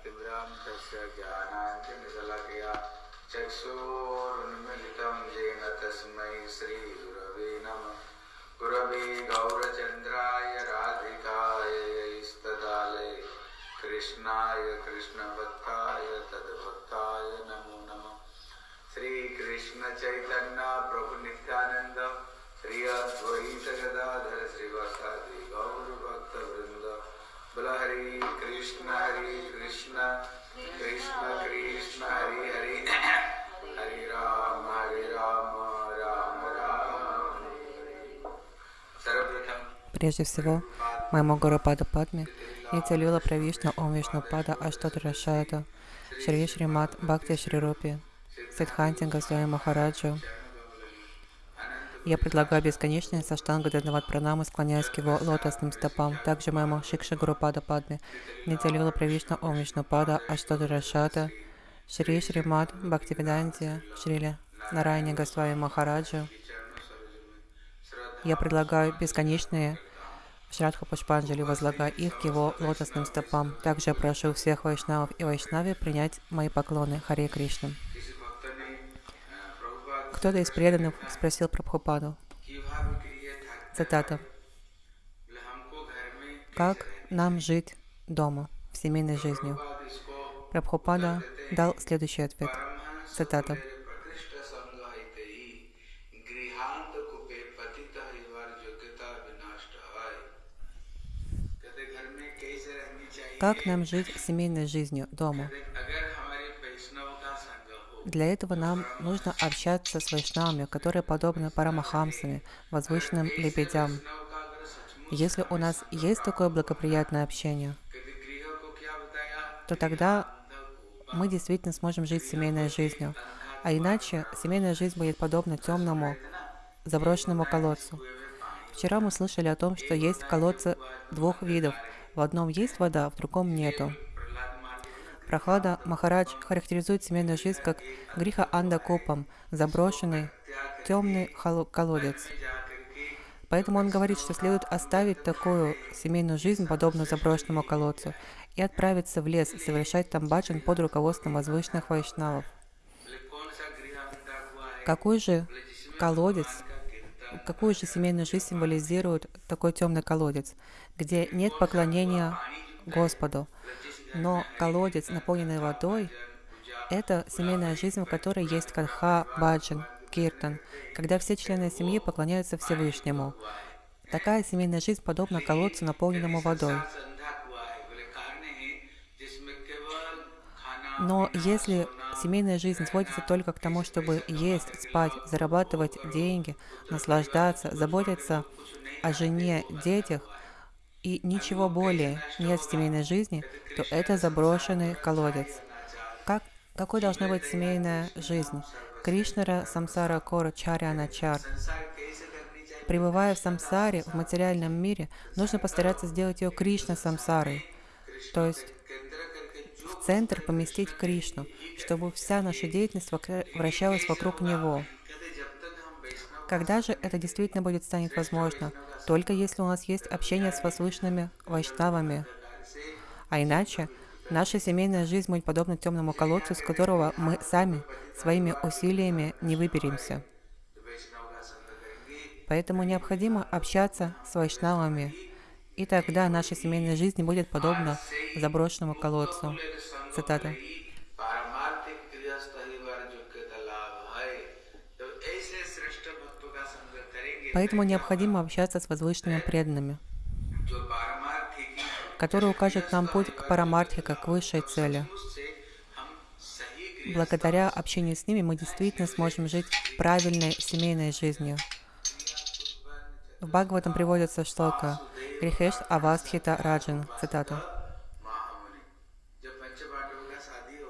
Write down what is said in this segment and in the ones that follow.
ज्ञानतिभ्रान्तस्य ज्ञानाञ्जनशलाकया चक्षुरुन्मिलितं येन तस्मै श्रीगुरवे नमः। गुरवे गौरचन्द्राय कृष्णाय कृष्णभक्ताय तद्भक्ताय नमो नमः। चैतन्य प्रभु नित्यानंद श्री अद्वैत श्रीवासादि। बोल हरि कृष्ण हरि कृष्ण कृष्ण कृष्ण हरि हरि हरि राम हरि राम राम राम सर्वप्रथम Прежде всего, моему Гурупада Падме, Нитя Лила Правишна Ом Вишну Пада Аштот Рашата, Шри Шримат Бхакти Шри Рупи, Сидханти Госвами Махараджу, я предлагаю бесконечное саштанга Даднават Пранамы, склоняясь к его лотосным стопам. Также моему Шикша Гурупада Падме, Нитя Лила Правишна Ом Вишну Пада Аштот Рашата, Шри Шримат Бхактивиданти, Шрили Нарайни Госвами Махараджу, я предлагаю бесконечные Шрадха Пушпанджали, возлагая их к его лотосным стопам. Также я прошу всех вайшнавов и вайшнави принять мои поклоны Харе Кришна. Кто-то из преданных спросил про Прабхупаду. Цитата. Как нам жить дома, в семейной жизни? Прабхупада дал следующий ответ. Цитата. Как нам жить семейной жизнью дома, для этого нам нужно общаться с вайшнавами, которые подобны парамахамсами, возвышенным лебедям. Если у нас есть такое благоприятное общение, то тогда мы действительно сможем жить семейной жизнью. А иначе семейная жизнь будет подобна темному, заброшенному колодцу. Вчера мы слышали о том, что есть колодцы двух видов. В одном есть вода, в другом нету. Прохлада Махарадж характеризует семейную жизнь как гриха анда копом, заброшенный, темный колодец. Поэтому он говорит, что следует оставить такую семейную жизнь, подобную заброшенному колодцу, и отправиться в лес, совершать там баджан под руководством возвышенных вайшнавов. Какой же колодец, какую же семейную жизнь символизирует такой темный колодец, где нет поклонения Господу, но колодец, наполненный водой, это семейная жизнь, в которой есть катха, баджан, киртан, когда все члены семьи поклоняются Всевышнему. Такая семейная жизнь подобна колодцу, наполненному водой. Но если семейная жизнь сводится только к тому, чтобы есть, спать, зарабатывать деньги, наслаждаться, заботиться о жене, детях – и ничего более нет в семейной жизни, то это заброшенный колодец. Как, какой должна быть семейная жизнь? Кришнара Самсара Кора Чаряна Чар. Пребывая в самсаре, в материальном мире, нужно постараться сделать ее Кришна Самсарой, то есть в центр поместить Кришну, чтобы вся наша деятельность вращалась вокруг Него. Когда же это действительно будет станет возможно? Только если у нас есть общение с возвышенными вайшнавами. А иначе, наша семейная жизнь будет подобна темному колодцу, с которого мы сами своими усилиями не выберемся. Поэтому необходимо общаться с вайшнавами, и тогда наша семейная жизнь будет подобна заброшенному колодцу. Цитата. Поэтому необходимо общаться с возвышенными преданными, которые укажут нам путь к парамартхе, как к высшей цели. Благодаря общению с ними мы действительно сможем жить правильной семейной жизнью. В Бхагаватам приводится шлока «Грихеш Авастхита Раджин», цитата.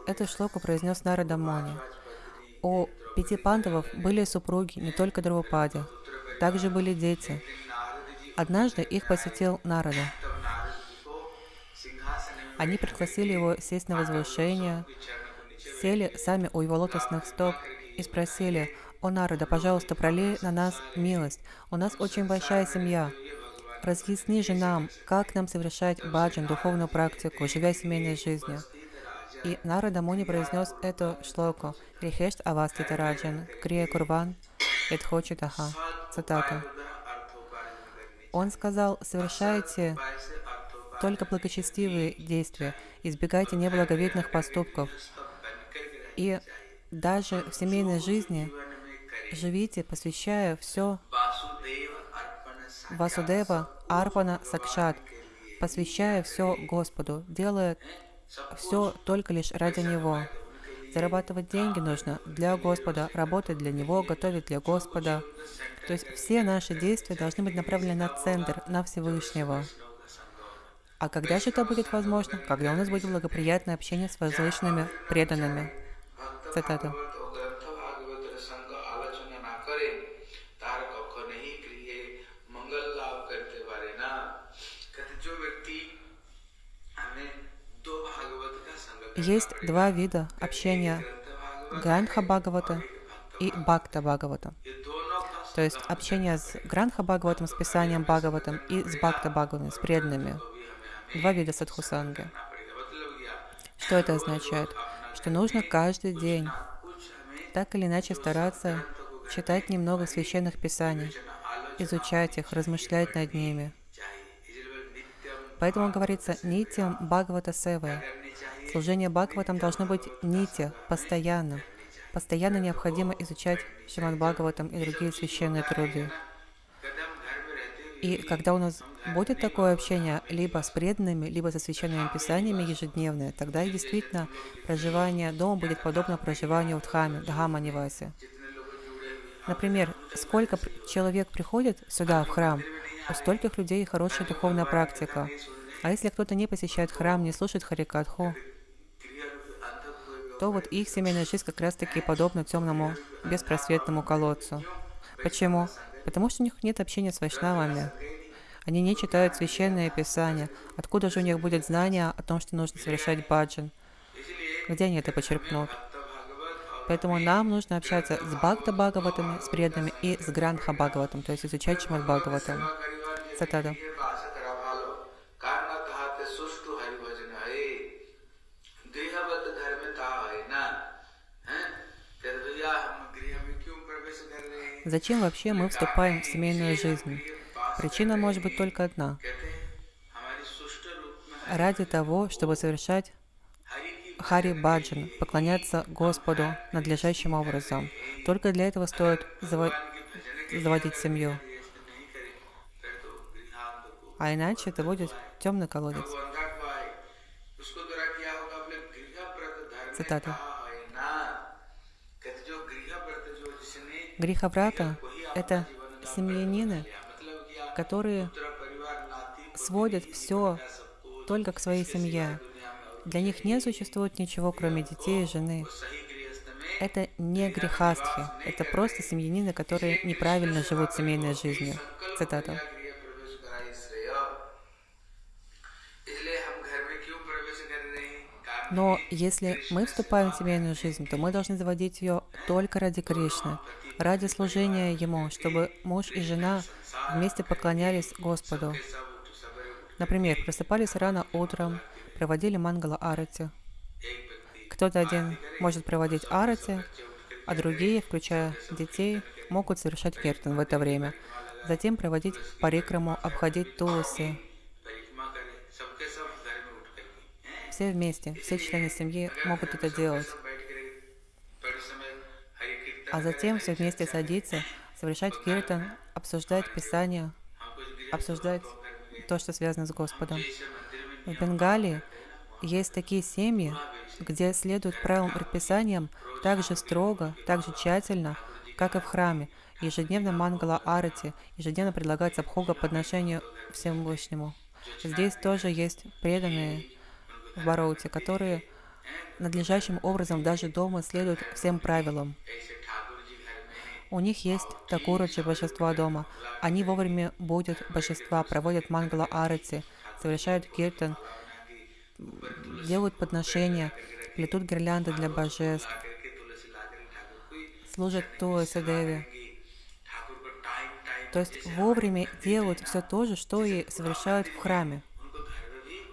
Эту шлоку произнес Нарада Мони. У пяти пандавов были супруги не только Дравупади, также были дети. Однажды их посетил Нарада. Они пригласили его сесть на возвышение, сели сами у его лотосных стоп и спросили, «О, Нарада, пожалуйста, пролей на нас милость. У нас очень большая семья. Разъясни же нам, как нам совершать баджан, духовную практику, живя семейной жизнью». И Нарада Муни произнес эту шлоку «Рихешт Аваститараджан, Крия Курван, эдхочитаха». Цитата. Он сказал, совершайте только благочестивые действия, избегайте неблаговидных поступков. И даже в семейной жизни живите, посвящая все Васудева Арпана Сакшат, посвящая все Господу, делая все только лишь ради Него. Зарабатывать деньги нужно для Господа, работать для Него, готовить для Господа. То есть все наши действия должны быть направлены на центр, на Всевышнего. А когда же это будет возможно? Когда у нас будет благоприятное общение с возвышенными преданными. Цитата. Есть два вида общения Гранха Бхагавата и Бхакта Бхагавата. То есть общение с Гранха Бхагаватом, с писанием Бхагаватом и с Бхакта Бхагаватом, с преданными. Два вида садхусанги. Что это означает? Что нужно каждый день так или иначе стараться читать немного священных писаний, изучать их, размышлять над ними. Поэтому говорится «нитям Бхагавата Севая», Служение Бхагаватам должно быть нити, постоянно. Постоянно необходимо изучать Шиман Бхагаватам и другие священные труды. И когда у нас будет такое общение либо с преданными, либо со священными писаниями ежедневное, тогда действительно проживание дома будет подобно проживанию в Дхаме, Дхама Нивасе. Например, сколько человек приходит сюда, в храм, у стольких людей хорошая духовная практика. А если кто-то не посещает храм, не слушает Харикатху, то вот их семейная жизнь как раз-таки подобна темному беспросветному колодцу. Почему? Потому что у них нет общения с вайшнавами. Они не читают священное писание. Откуда же у них будет знание о том, что нужно совершать баджан? Где они это почерпнут? Поэтому нам нужно общаться с Бхакта Бхагаватами, с преданными, и с Грандха Бхагаватом, то есть изучать Шимад Бхагаватам. Цитата. Зачем вообще мы вступаем в семейную жизнь? Причина может быть только одна. Ради того, чтобы совершать Хари Баджан, поклоняться Господу надлежащим образом. Только для этого стоит заво заводить семью. А иначе это будет темный колодец. Цитата. Греховрата — это семьянины, которые сводят все только к своей семье. Для них не существует ничего, кроме детей и жены. Это не грехастхи, это просто семьянины, которые неправильно живут семейной жизнью. Цитата. Но если мы вступаем в семейную жизнь, то мы должны заводить ее только ради Кришны, ради служения Ему, чтобы муж и жена вместе поклонялись Господу. Например, просыпались рано утром, проводили мангала арати. Кто-то один может проводить арати, а другие, включая детей, могут совершать киртан в это время. Затем проводить парикраму, обходить тулуси. Все вместе, все члены семьи могут это делать а затем все вместе садиться, совершать киртан, обсуждать Писание, обсуждать то, что связано с Господом. В Бенгалии есть такие семьи, где следуют правилам предписаниям так же строго, так же тщательно, как и в храме. Ежедневно мангала арати, ежедневно предлагается обхога подношению Всевышнему. Здесь тоже есть преданные в Бароуте, которые надлежащим образом даже дома следуют всем правилам. У них есть такураджи божества дома. Они вовремя будут божества, проводят мангала арати, совершают киртан, делают подношения, плетут гирлянды для божеств, служат Туэса Деви. То есть вовремя делают все то же, что и совершают в храме.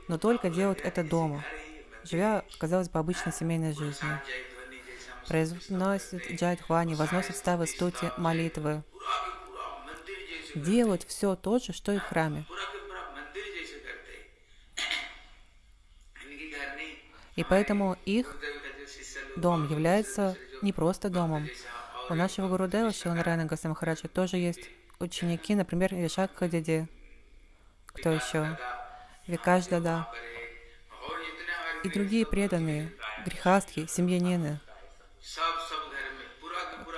Но только делают это дома. живя, казалось бы, обычной семейной жизнью. Произносит джайдхвани, возносит ставы стути, молитвы, делают все то же, что и в храме. И поэтому их дом является не просто домом. У нашего Гурудева Шилнарайна Гасамахараджа тоже есть ученики, например, Вишакха Диди, кто еще? Викаш Дада и другие преданные, грехастки, семьянины,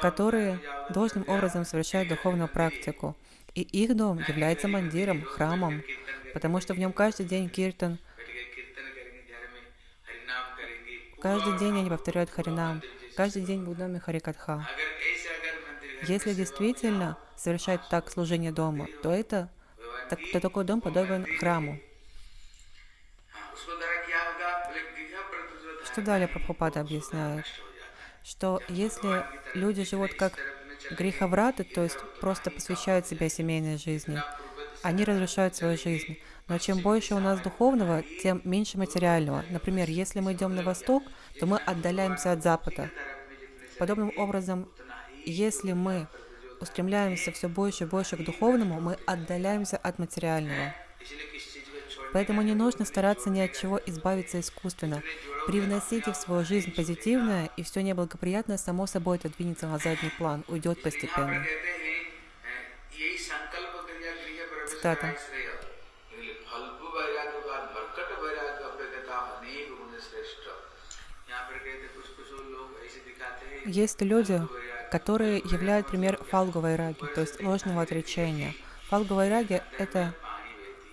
которые должным образом совершают духовную практику. И их дом является мандиром, храмом, потому что в нем каждый день киртан, каждый день они повторяют Харинам, каждый день в доме Харикатха. Если действительно совершать так служение дома, то это так, то такой дом подобен храму. Что далее Прабхупада объясняет? Что если люди живут как греховраты, то есть просто посвящают себя семейной жизни, они разрушают свою жизнь. Но чем больше у нас духовного, тем меньше материального. Например, если мы идем на восток, то мы отдаляемся от запада. Подобным образом, если мы устремляемся все больше и больше к духовному, мы отдаляемся от материального. Поэтому не нужно стараться ни от чего избавиться искусственно. Привносите в свою жизнь позитивное, и все неблагоприятное само собой отодвинется на задний план, уйдет постепенно. Цитата. Есть люди, которые являют пример фалговой раги, то есть ложного отречения. Фалговая раги — это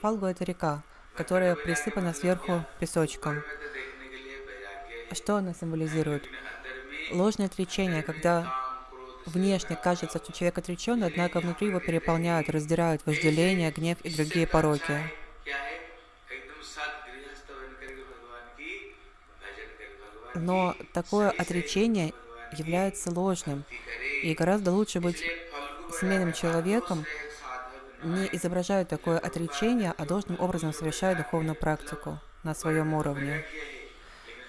Фалгу — это река, которая присыпана сверху песочком. Что она символизирует? Ложное отречение, когда внешне кажется, что человек отречен, однако внутри его переполняют, раздирают вожделение, гнев и другие пороки. Но такое отречение является ложным. И гораздо лучше быть семейным человеком, не изображают такое отречение, а должным образом совершают духовную практику на своем уровне.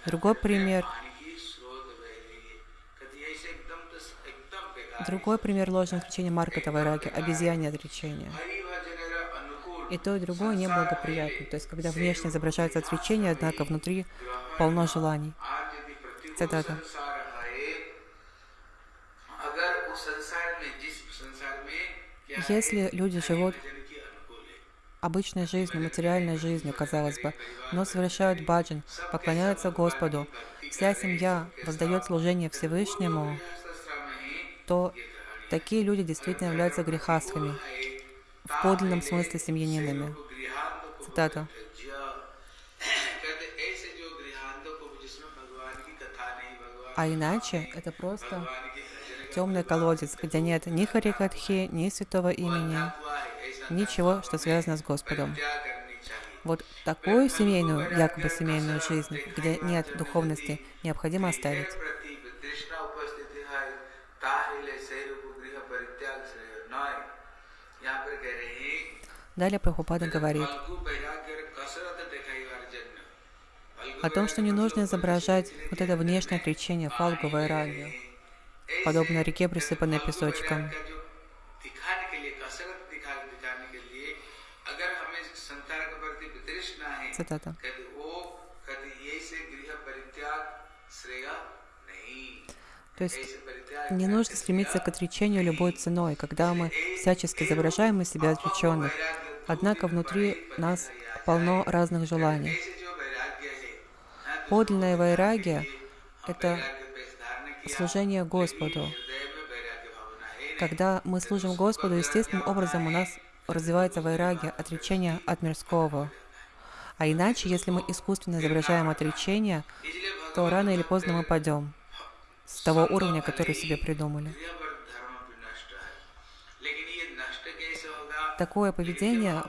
Другой пример. Другой пример ложного отречения Марката Вайраги – обезьяне отречение. И то, и другое неблагоприятно. То есть, когда внешне изображается отречение, однако внутри полно желаний. Цитата. Если люди живут обычной жизнью, материальной жизнью, казалось бы, но совершают баджан, поклоняются Господу, вся семья воздает служение Всевышнему, то такие люди действительно являются грехастхами, в подлинном смысле семьянинами. Цитата. А иначе это просто темный колодец, где нет ни Харикатхи, ни святого имени, ничего, что связано с Господом. Вот такую семейную, якобы семейную жизнь, где нет духовности, необходимо оставить. Далее Прабхупада говорит о том, что не нужно изображать вот это внешнее отречение фалгу вайрагию подобно реке, присыпанной песочком. Цитата. То есть не нужно стремиться к отречению любой ценой, когда мы всячески изображаем из себя отреченных. Однако внутри нас полно разных желаний. Подлинная вайрагия — это служение Господу. Когда мы служим Господу, естественным образом у нас развивается вайраги, отречение от мирского. А иначе, если мы искусственно изображаем отречение, то рано или поздно мы падем с того уровня, который себе придумали. Такое поведение,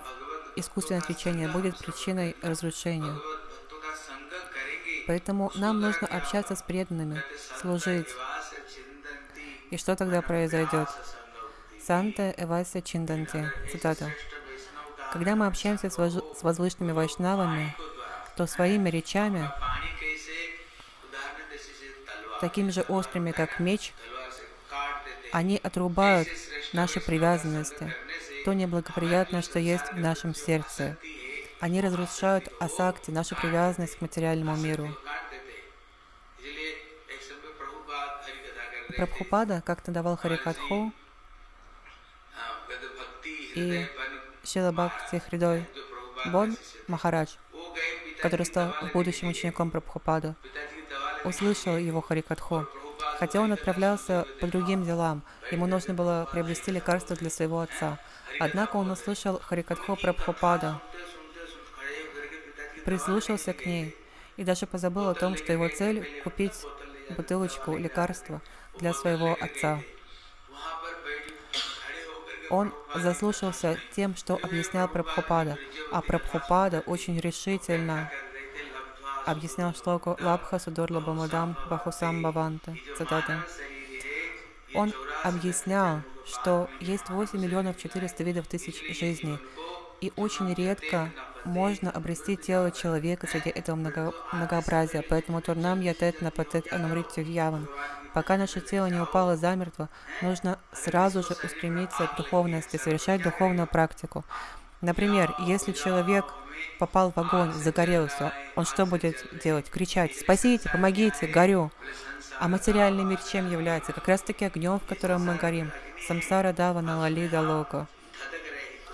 искусственное отречение, будет причиной разрушения. Поэтому нам нужно общаться с преданными, служить. И что тогда произойдет? Санте Эвася Чинданти. Цитата. Когда мы общаемся с возвышенными вайшнавами, то своими речами, такими же острыми, как меч, они отрубают наши привязанности, то неблагоприятное, что есть в нашем сердце. Они разрушают асакти, нашу привязанность к материальному миру. Прабхупада как-то давал Харикатху и Шила Бхакти Хридой Бон Махарадж, который стал будущим учеником Прабхупады, услышал его Харикатху. Хотя он отправлялся по другим делам, ему нужно было приобрести лекарство для своего отца. Однако он услышал Харикатху Прабхупада прислушался к ней и даже позабыл о том, что его цель – купить бутылочку лекарства для своего отца. Он заслушался тем, что объяснял Прабхупада, а Прабхупада очень решительно объяснял штоку Лабха Судурла Бамадам Бахусам Баванта. Цитата. Он объяснял, что есть 8 миллионов 400 видов тысяч жизней, и очень редко можно обрести тело человека среди этого много- многообразия. Поэтому Турнам Ятет Напатет Анамритю Яван. Пока наше тело не упало замертво, нужно сразу же устремиться к духовности, совершать духовную практику. Например, если человек попал в огонь, загорелся, он что будет делать? Кричать «Спасите! Помогите! Горю!» А материальный мир чем является? Как раз таки огнем, в котором мы горим. Самсара Дава Налалида Лока.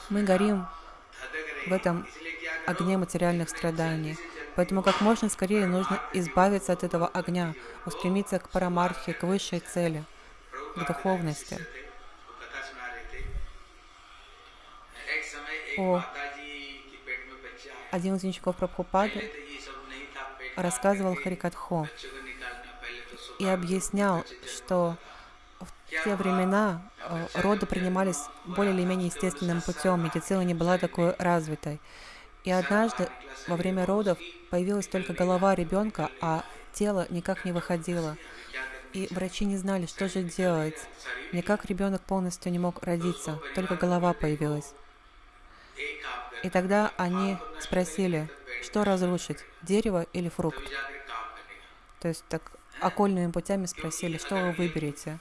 Мы горим в этом огне материальных страданий. Поэтому как можно скорее нужно избавиться от этого огня, устремиться к парамархе, к высшей цели, к духовности. О, один из учеников Прабхупады рассказывал Харикатхо и объяснял, что в те времена э, роды принимались более или менее естественным путем, медицина не была такой развитой. И однажды во время родов появилась только голова ребенка, а тело никак не выходило. И врачи не знали, что же делать. Никак ребенок полностью не мог родиться, только голова появилась. И тогда они спросили, что разрушить, дерево или фрукт? То есть так окольными путями спросили, что вы выберете.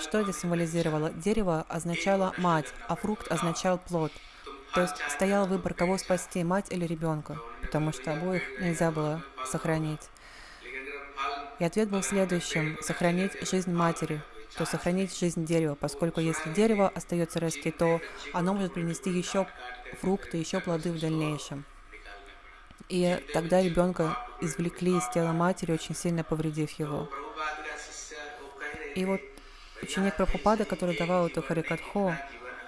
Что здесь символизировало? Дерево означало мать, а фрукт означал плод. То есть стоял выбор, кого спасти, мать или ребенка, потому что обоих нельзя было сохранить. И ответ был следующим – сохранить жизнь матери, то сохранить жизнь дерева, поскольку если дерево остается расти, то оно может принести еще фрукты, еще плоды в дальнейшем. И тогда ребенка извлекли из тела матери, очень сильно повредив его. И вот ученик Прабхупада, который давал эту Харикатху,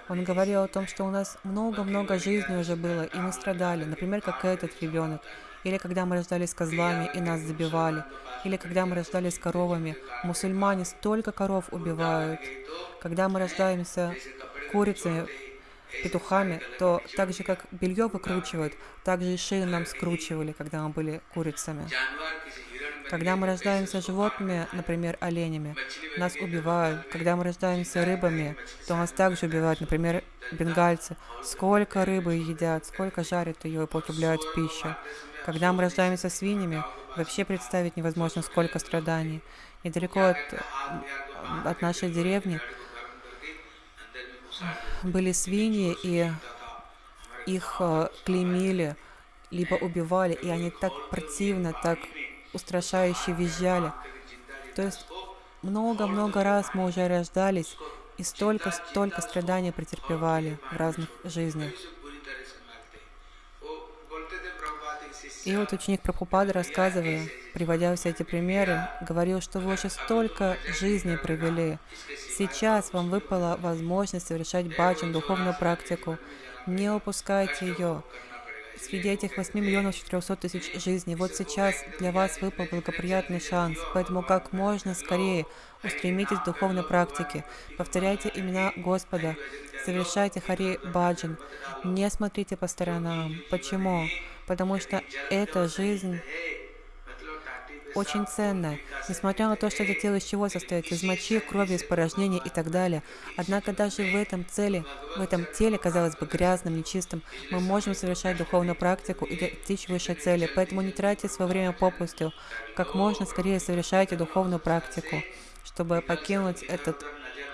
он говорил о том, что у нас много-много жизней уже было, и мы страдали. Например, как этот ребенок. Или когда мы рождались козлами, и нас забивали. Или когда мы рождались коровами. Мусульмане столько коров убивают. Когда мы рождаемся курицами, петухами, то так же, как белье выкручивают, так же и шею нам скручивали, когда мы были курицами. Когда мы рождаемся животными, например, оленями, нас убивают. Когда мы рождаемся рыбами, то нас также убивают, например, бенгальцы. Сколько рыбы едят, сколько жарят ее и потребляют в пищу. Когда мы рождаемся свиньями, вообще представить невозможно, сколько страданий. Недалеко от, от нашей деревни были свиньи, и их э, клеймили, либо убивали, и они так противно, так устрашающе визжали. То есть много-много раз мы уже рождались и столько-столько страданий претерпевали в разных жизнях. И вот ученик Прабхупада, рассказывая, приводя все эти примеры, говорил, что вы уже столько жизней провели. Сейчас вам выпала возможность совершать баджан, духовную практику. Не упускайте ее среди этих 8 миллионов 400 тысяч жизней. Вот сейчас для вас выпал благоприятный шанс, поэтому как можно скорее устремитесь к духовной практике. Повторяйте имена Господа, совершайте Хари Баджан, не смотрите по сторонам. Почему? Потому что эта жизнь очень ценное, несмотря на то, что это тело из чего состоит, из мочи, крови, из порожнения и так далее. Однако даже в этом целе, в этом теле, казалось бы, грязным, нечистым, мы можем совершать духовную практику и достичь высшей цели. Поэтому не тратьте свое время попусту. Как можно скорее совершайте духовную практику, чтобы покинуть этот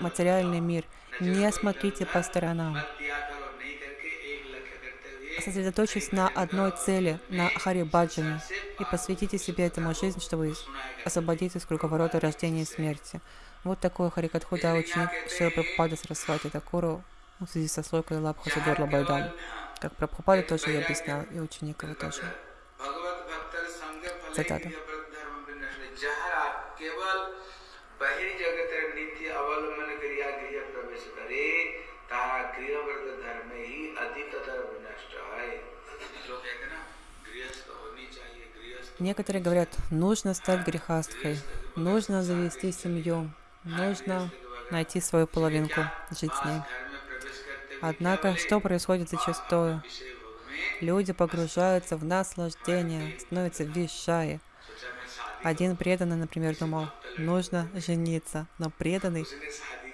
материальный мир. Не смотрите по сторонам сосредоточьтесь на одной цели, на Хари Баджане, и посвятите себе этому жизнь, чтобы освободиться из круговорота рождения и смерти. Вот такой Харикатхуда ученик Шила Прабхупада Сарасвати Такуру в связи со слойкой Лабха Судорла Байдам. Как Прабхупада тоже я объяснял, и ученик его тоже. Цитата. Некоторые говорят, нужно стать грехастхой, нужно завести семью, нужно найти свою половинку, жить с ней. Однако, что происходит зачастую? Люди погружаются в наслаждение, становятся вишаи. Один преданный, например, думал, нужно жениться, но преданный,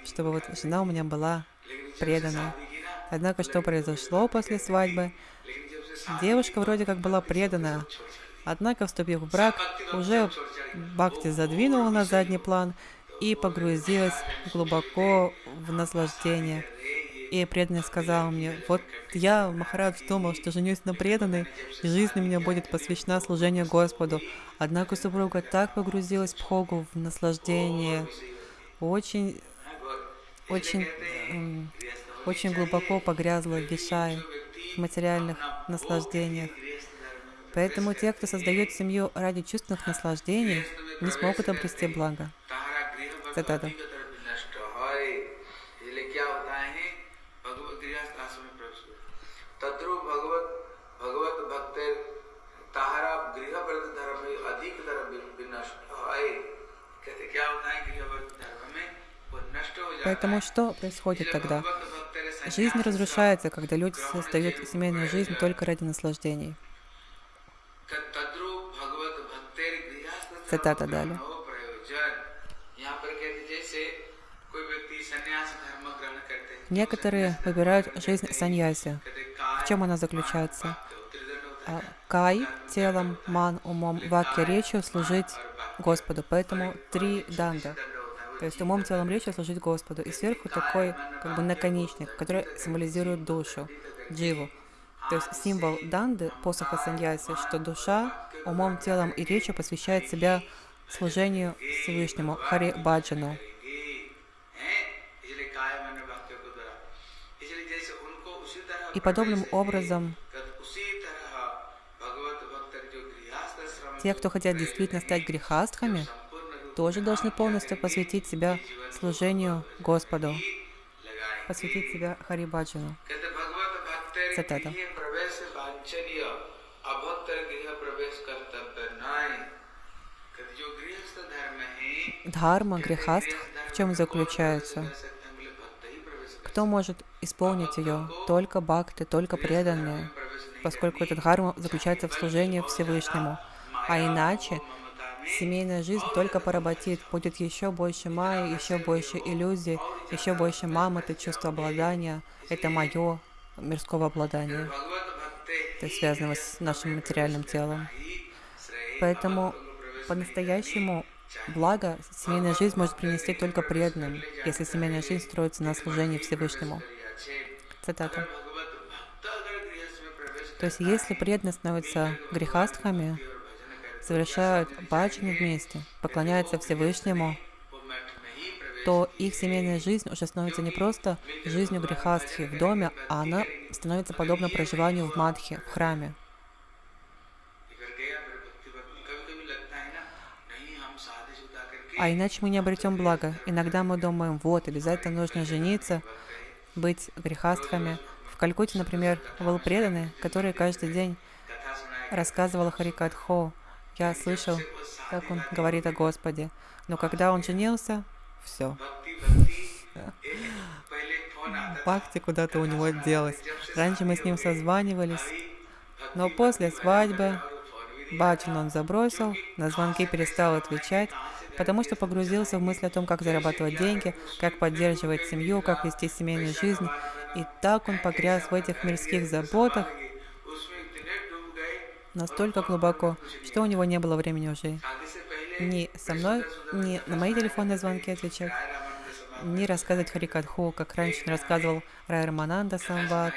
чтобы вот жена у меня была преданная. Однако, что произошло после свадьбы? Девушка вроде как была преданная, Однако, вступив в брак, уже Бхакти задвинула на задний план и погрузилась глубоко в наслаждение. И преданный сказал мне, вот я, Махарадж, думал, что женюсь на преданной, и жизнь у меня будет посвящена служению Господу. Однако супруга так погрузилась в Хогу, в наслаждение, очень, очень, очень глубоко погрязла в Вишае, в материальных наслаждениях. Поэтому те, кто создает семью ради чувственных наслаждений, не смогут обрести благо. Цитата. Поэтому что происходит тогда? Жизнь разрушается, когда люди создают семейную жизнь только ради наслаждений. Цитата далее. Некоторые выбирают жизнь саньяси. В чем она заключается? Кай телом, ман умом, ваки речью служить Господу. Поэтому три данда. То есть умом, телом, речью служить Господу. И сверху такой как бы наконечник, который символизирует душу, дживу. То есть символ данды, посоха саньяси, что душа умом, телом и речью посвящает себя служению Всевышнему, Хари Баджану. И подобным образом те, кто хотят действительно стать грехастхами, тоже должны полностью посвятить себя служению Господу, посвятить себя Харибаджану. Цитата. Дхарма, грехастх, в чем заключается? Кто может исполнить ее? Только бхакты, только преданные, поскольку эта дхарма заключается в служении Всевышнему. А иначе семейная жизнь только поработит, будет еще больше майи, еще больше иллюзий, еще больше мамы, чувство обладания. Это мое, мирского обладания, то есть связанного с нашим материальным телом. Поэтому по-настоящему благо семейная жизнь может принести только преданным, если семейная жизнь строится на служении Всевышнему. Цитата. То есть, если преданные становятся грехастхами, совершают баджаны вместе, поклоняются Всевышнему, то их семейная жизнь уже становится не просто жизнью грехастхи в доме, а она становится подобна проживанию в Мадхе, в храме. А иначе мы не обретем блага. Иногда мы думаем, вот, обязательно нужно жениться, быть грехастхами. В Калькутте, например, был преданный, который каждый день рассказывал Харикатхо. Я слышал, как он говорит о Господе. Но когда он женился, все. Бхакти куда-то у него делась. Раньше мы с ним созванивались, но после свадьбы Баджан он забросил, на звонки перестал отвечать, потому что погрузился в мысль о том, как зарабатывать деньги, как поддерживать семью, как вести семейную жизнь. И так он погряз в этих мирских заботах настолько глубоко, что у него не было времени уже ни со мной, ни на мои телефонные звонки отвечать, ни рассказывать Харикатху, как раньше он рассказывал Рай Рамананда Самват,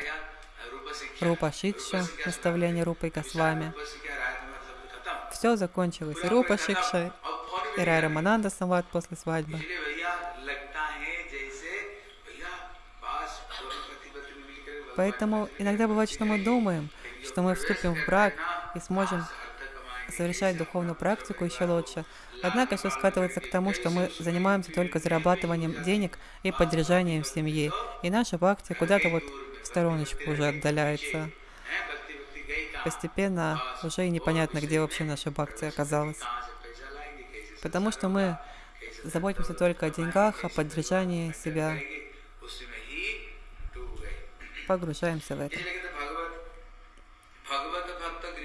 Рупа Шикша, наставление Рупы и Госвами. Все закончилось. И Рупа Шикша, и Рай Рамананда Самват после свадьбы. Поэтому иногда бывает, что мы думаем, что мы вступим в брак и сможем совершать духовную практику еще лучше. Однако все скатывается к тому, что мы занимаемся только зарабатыванием денег и поддержанием семьи. И наша бхакти куда-то вот в стороночку уже отдаляется. Постепенно уже и непонятно, где вообще наша бхакти оказалась. Потому что мы заботимся только о деньгах, о поддержании себя. Погружаемся в это.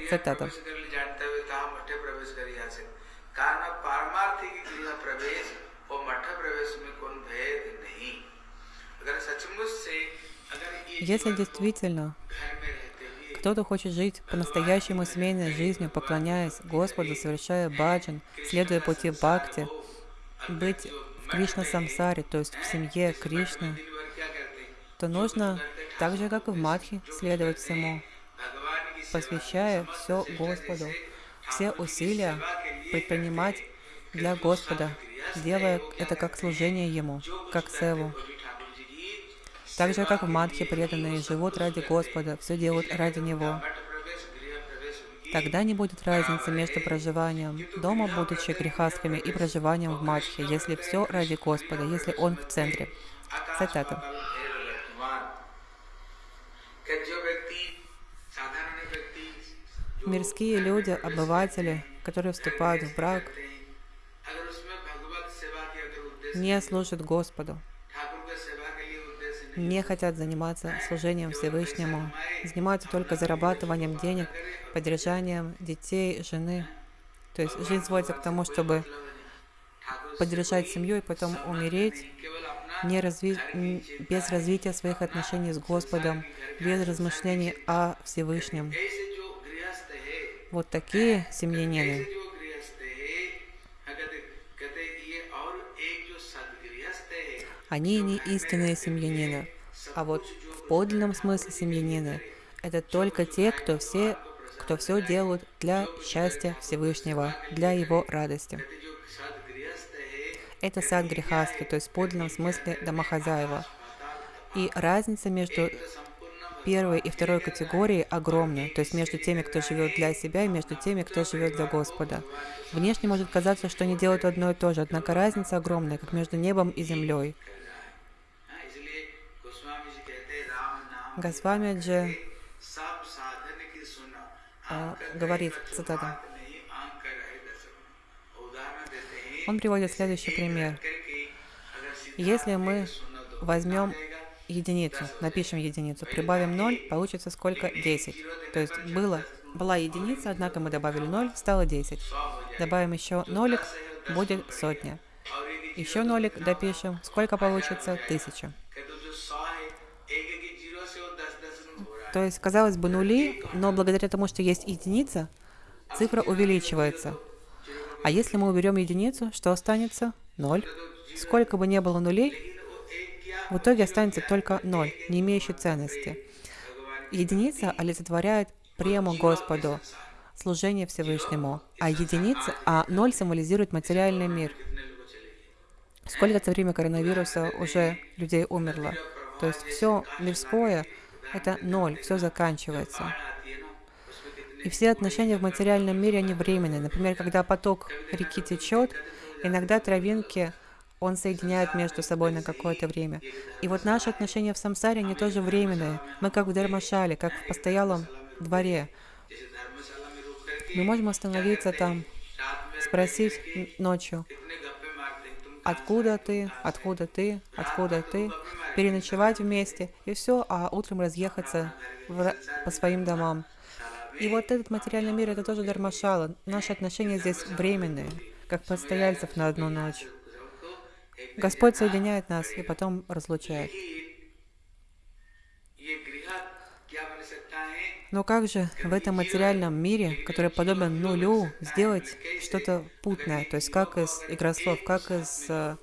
Цитата. Если действительно кто-то хочет жить по-настоящему семейной жизнью, поклоняясь Господу, совершая баджан, следуя пути бхакти, быть в Кришна самсаре, то есть в семье Кришны, то нужно, так же как и в Мадхи, следовать всему, посвящая все Господу, все усилия предпринимать для Господа, делая это как служение Ему, как севу. Так же, как в Мадхе преданные живут ради Господа, все делают ради Него. Тогда не будет разницы между проживанием дома, будучи грехастами, и проживанием в Мадхе, если все ради Господа, если Он в центре. Цитата. Мирские люди, обыватели, которые вступают в брак, не служат Господу не хотят заниматься служением Всевышнему, занимаются только зарабатыванием денег, поддержанием детей, жены. То есть жизнь сводится к тому, чтобы поддержать семью и потом умереть, не разви... без развития своих отношений с Господом, без размышлений о Всевышнем. Вот такие семьянины Они не истинные семьянины. А вот в подлинном смысле семьянины – это только те, кто все, кто все делают для счастья Всевышнего, для его радости. Это сад грехастки, то есть в подлинном смысле домохозяева. И разница между первой и второй категорией огромна, то есть между теми, кто живет для себя, и между теми, кто живет для Господа. Внешне может казаться, что они делают одно и то же, однако разница огромная, как между небом и землей. Госвамиджи а, говорит, цитата, он приводит следующий пример. Если мы возьмем единицу, напишем единицу, прибавим 0, получится сколько? 10. То есть было, была единица, однако мы добавили 0, стало 10. Добавим еще нолик, будет сотня. Еще нолик допишем, сколько получится? Тысяча. То есть, казалось бы, нули, но благодаря тому, что есть единица, цифра увеличивается. А если мы уберем единицу, что останется? Ноль. Сколько бы ни было нулей, в итоге останется только ноль, не имеющий ценности. Единица олицетворяет прему Господу, служение Всевышнему, а единица, а ноль символизирует материальный мир. Сколько за время коронавируса уже людей умерло? То есть все мирское — это ноль, все заканчивается. И все отношения в материальном мире, они временные. Например, когда поток реки течет, иногда травинки он соединяет между собой на какое-то время. И вот наши отношения в самсаре, они тоже временные. Мы как в Дармашале, как в постоялом дворе. Мы можем остановиться там, спросить ночью, откуда ты, откуда ты, откуда ты, переночевать вместе, и все, а утром разъехаться в, по своим домам. И вот этот материальный мир, это тоже дармашала. Наши отношения здесь временные, как постояльцев на одну ночь. Господь соединяет нас и потом разлучает. Но как же в этом материальном мире, который подобен нулю, сделать что-то путное? То есть как из игрослов, как из uh,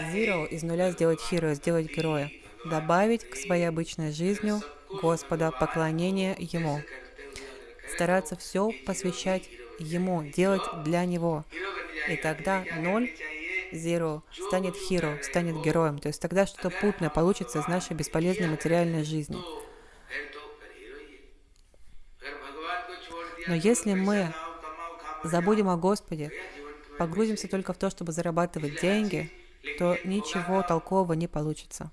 zero, из нуля сделать hero, сделать героя? Добавить к своей обычной жизни Господа поклонение Ему. Стараться все посвящать Ему, делать для Него. И тогда ноль Zero станет hero, станет героем. То есть тогда что-то путное получится из нашей бесполезной материальной жизни. Но если мы забудем о Господе, погрузимся только в то, чтобы зарабатывать деньги, то ничего толкового не получится.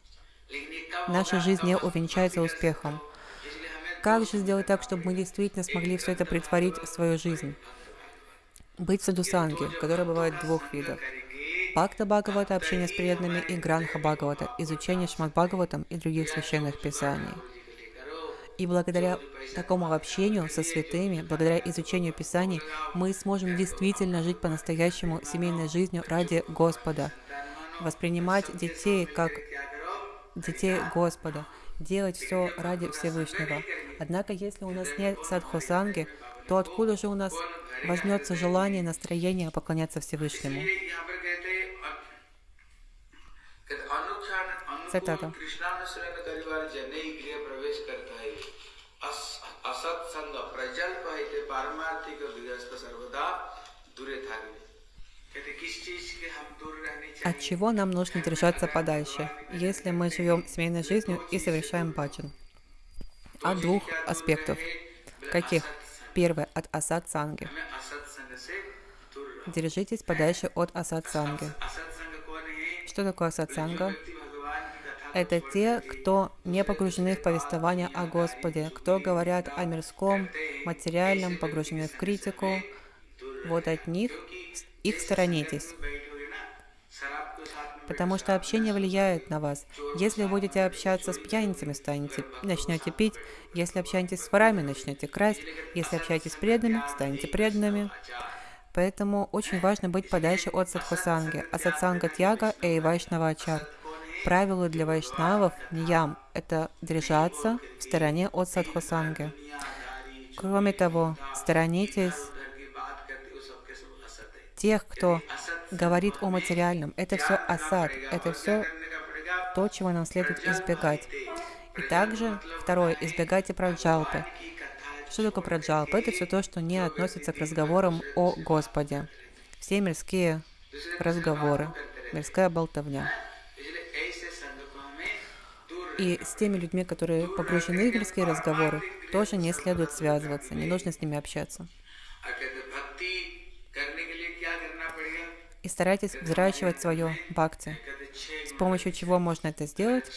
Наша жизнь не увенчается успехом. Как же сделать так, чтобы мы действительно смогли все это притворить в свою жизнь? Быть садусанги, которое бывает двух видов. Бхакта Бхагавата, общение с преданными, и Гранха Бхагавата, изучение Шмад Бхагаватам и других священных писаний. И благодаря такому общению со святыми, благодаря изучению Писаний, мы сможем действительно жить по-настоящему семейной жизнью ради Господа, воспринимать детей как детей Господа, делать все ради Всевышнего. Однако, если у нас нет садхусанги, то откуда же у нас возьмется желание, настроение поклоняться Всевышнему? Цитата. От чего нам нужно держаться подальше, если мы живем семейной жизнью и совершаем баджан? От двух аспектов. Каких? Первое – от асад санги. Держитесь подальше от асад санги. Что такое асад санга? Это те, кто не погружены в повествование о Господе, кто говорят о мирском, материальном, погружены в критику. Вот от них их сторонитесь. Потому что общение влияет на вас. Если будете общаться с пьяницами, станете, начнете пить. Если общаетесь с ворами, начнете красть. Если общаетесь с преданными, станете преданными. Поэтому очень важно быть подальше от садхусанги. А сатсанга тяга и вайшнава ачар. Правило для вайшнавов, ниям, это держаться в стороне от садхусанги. Кроме того, сторонитесь тех, кто говорит о материальном. Это все асад, это все то, чего нам следует избегать. И также, второе, избегайте праджалпы. Что такое праджалпа? Это все то, что не относится к разговорам о Господе. Все мирские разговоры, мирская болтовня. И с теми людьми, которые погружены в мирские разговоры, тоже не следует связываться, не нужно с ними общаться. И старайтесь взращивать свое бхакти. С помощью чего можно это сделать?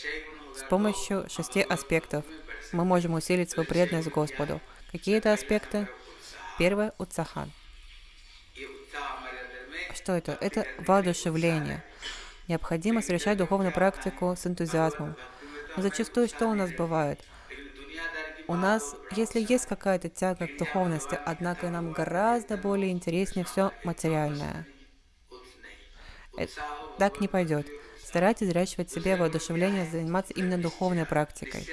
С помощью шести аспектов. Мы можем усилить свою преданность Господу. Какие это аспекты? Первое – уцахан. Что это? Это воодушевление. Необходимо совершать духовную практику с энтузиазмом. Но зачастую что у нас бывает? У нас, если есть какая-то тяга к духовности, однако нам гораздо более интереснее все материальное. Это так не пойдет. Старайтесь взращивать себе воодушевление, заниматься именно духовной практикой.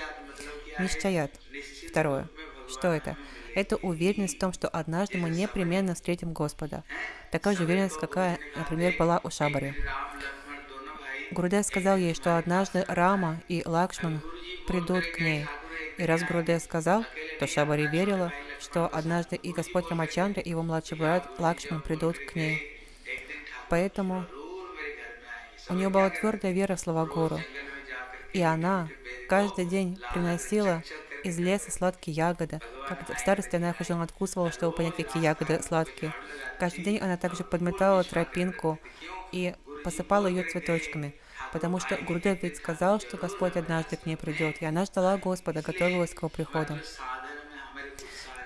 Нищаят. Второе. Что это? Это уверенность в том, что однажды мы непременно встретим Господа. Такая же уверенность, какая, например, была у Шабари. Гурудев сказал ей, что однажды Рама и Лакшман придут к ней. И раз Гурудев сказал, то Шабари верила, что однажды и Господь Рамачандра, и его младший брат Лакшман придут к ней. Поэтому у нее была твердая вера в слова Гуру. И она каждый день приносила из леса сладкие ягоды. Как в старости она их уже откусывала, чтобы понять, какие ягоды сладкие. Каждый день она также подметала тропинку и посыпала ее цветочками, потому что Гурдев ведь сказал, что Господь однажды к ней придет, и она ждала Господа, готовилась к его приходу.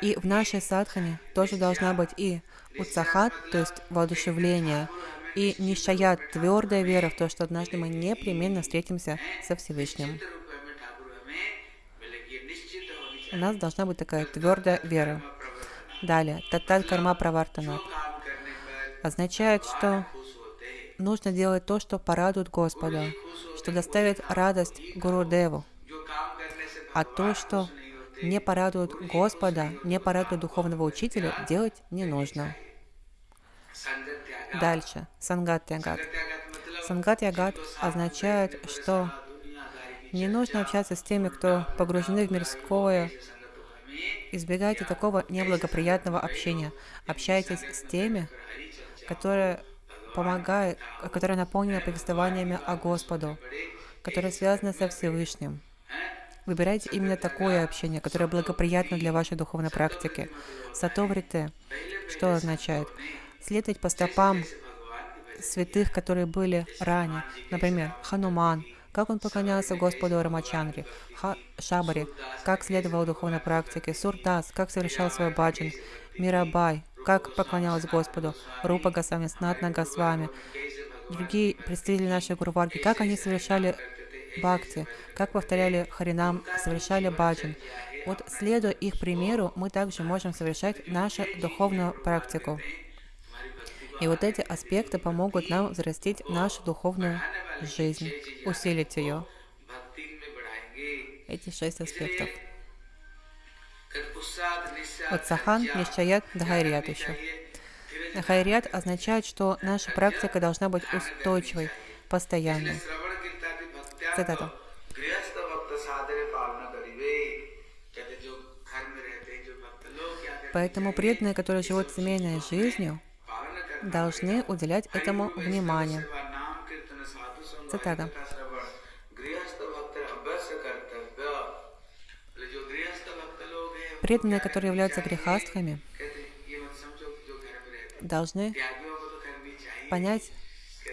И в нашей садхане тоже должна быть и уцахат, то есть воодушевление, и нишаят, твердая вера в то, что однажды мы непременно встретимся со Всевышним. У нас должна быть такая твердая вера. Далее, татат карма правартанат означает, что нужно делать то, что порадует Господа, что доставит радость Гуру Деву. А то, что не порадует Господа, не порадует духовного учителя, делать не нужно. Дальше. Сангат Ягат. Сангат Ягат означает, что не нужно общаться с теми, кто погружены в мирское. Избегайте такого неблагоприятного общения. Общайтесь с теми, которые помогают, которые наполнены повествованиями о Господу, которые связаны со Всевышним. Выбирайте именно такое общение, которое благоприятно для вашей духовной практики. Сатоврите, что означает? Следовать по стопам святых, которые были ранее. Например, Хануман, как он поклонялся Господу Рамачандре, Ха Шабари, как следовал духовной практике, Сурдас, как совершал свой баджан, Мирабай, как поклонялась Господу, Рупа Госвами, Снатна Госвами, другие представители нашей Гурварги, как они совершали бхакти, как повторяли Харинам, совершали баджан. Вот следуя их примеру, мы также можем совершать нашу духовную практику. И вот эти аспекты помогут нам взрастить нашу духовную жизнь, усилить ее. Эти шесть аспектов. Вот сахан, нишчаят, дхайрият еще. Дхайрият означает, что наша практика должна быть устойчивой, постоянной. Цитата. Поэтому преданные, которые живут семейной жизнью, должны уделять этому внимание. Цитата. Преданные, которые являются грехастхами, должны понять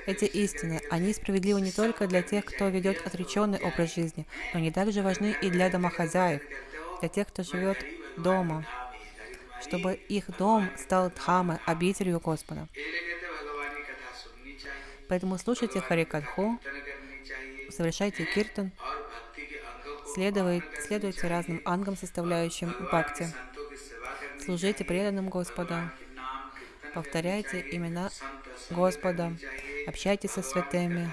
эти истины. Они справедливы не только для тех, кто ведет отреченный образ жизни, но они также важны и для домохозяев, для тех, кто живет дома, чтобы их дом стал Дхамой, обителью Господа. Поэтому слушайте Харикатху, совершайте киртан, следуйте, следуйте разным ангам, составляющим бхакти, служите преданным Господа, повторяйте имена Господа, общайтесь со святыми,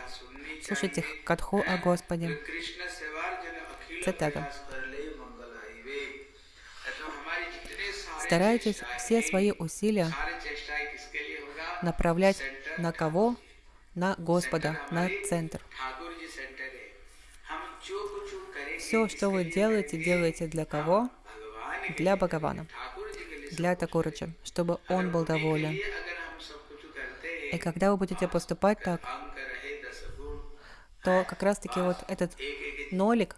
слушайте катху о Господе. Цитата. Старайтесь все свои усилия направлять на кого? На Господа, на центр. Все, что вы делаете, делаете для кого? Для Бхагавана, для Такураджа, чтобы он был доволен. И когда вы будете поступать так, то как раз-таки вот этот нолик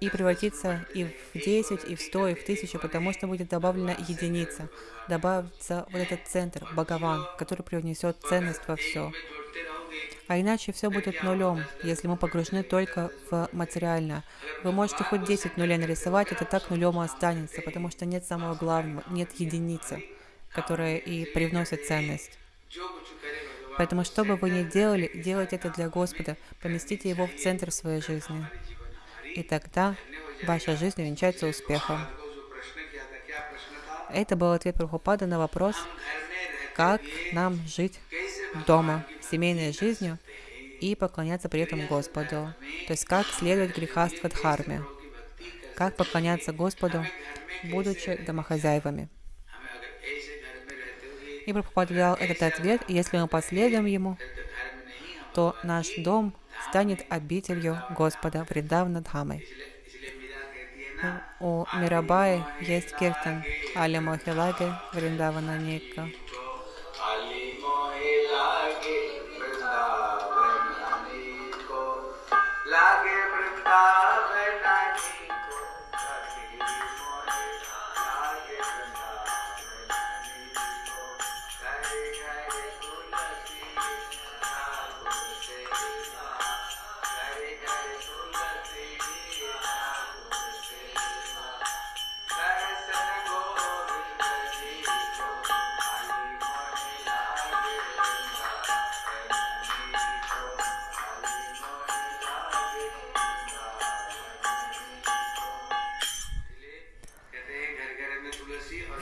и превратится и в 10, и в 100, и в 1000, потому что будет добавлена единица, добавится вот этот центр, Бхагаван, который привнесет ценность во все. А иначе все будет нулем, если мы погружены только в материальное. Вы можете хоть 10 нулей нарисовать, это так нулем и останется, потому что нет самого главного, нет единицы, которая и привносит ценность. Поэтому, что бы вы ни делали, делайте это для Господа, поместите Его в центр своей жизни и тогда ваша жизнь увенчается успехом. Это был ответ Прабхупада на вопрос, как нам жить дома, семейной жизнью и поклоняться при этом Господу. То есть как следовать грехаства дхарме, как поклоняться Господу, будучи домохозяевами. И Прабхупада дал этот ответ, если мы последуем ему, то наш дом станет обителью Господа Вриндавна Дхамой. У Мирабаи есть киртан Али Мохилаги Вриндавана Ника.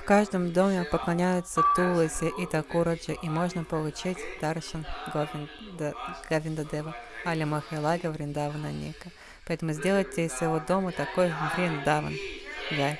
каждом доме поклоняются Туласи и Такураджи, и можно получить Даршан Говинда, Говинда Дева, Али Махайлага Вриндавана Ника. Поэтому сделайте из своего дома такой Вриндаван. Джай.